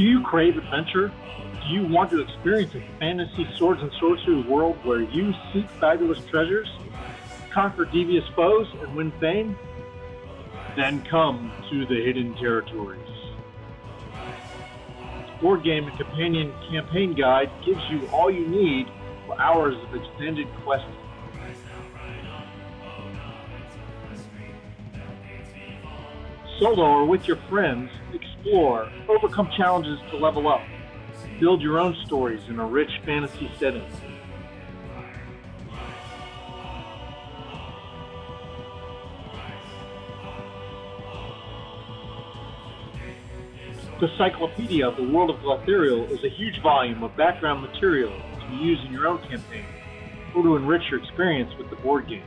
Do you crave adventure? Do you want to experience a fantasy swords and sorcery world where you seek fabulous treasures, conquer devious foes, and win fame? Then come to the Hidden Territories. Board game and companion campaign guide gives you all you need for hours of extended questing. Solo or with your friends, explore, overcome challenges to level up, build your own stories in a rich fantasy setting. The Cyclopedia of the World of Glotherial is a huge volume of background material to use in your own campaign or to enrich your experience with the board game.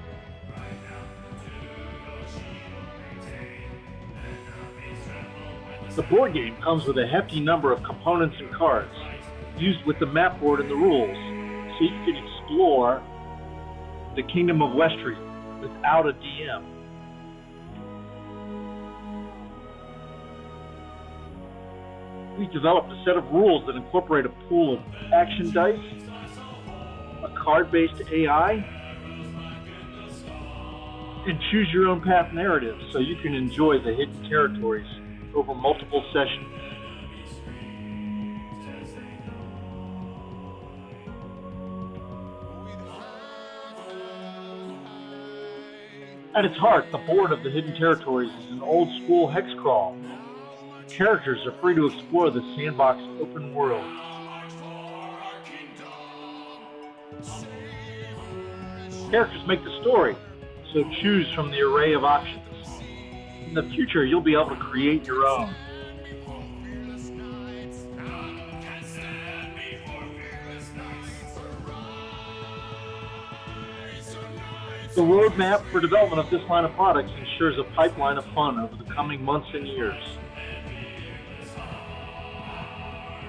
The board game comes with a hefty number of components and cards, used with the map board and the rules, so you can explore the Kingdom of Westry without a DM. we developed a set of rules that incorporate a pool of action dice, a card-based AI, and choose your own path narrative so you can enjoy the hidden territories over multiple sessions. At its heart, the board of the Hidden Territories is an old school hex crawl Characters are free to explore the sandbox open world. Characters make the story, so choose from the array of options. In the future, you'll be able to create your own. The roadmap for development of this line of products ensures a pipeline of fun over the coming months and years.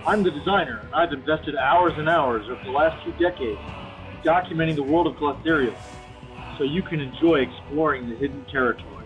I'm the designer, and I've invested hours and hours over the last few decades documenting the world of Glotherial so you can enjoy exploring the hidden territory.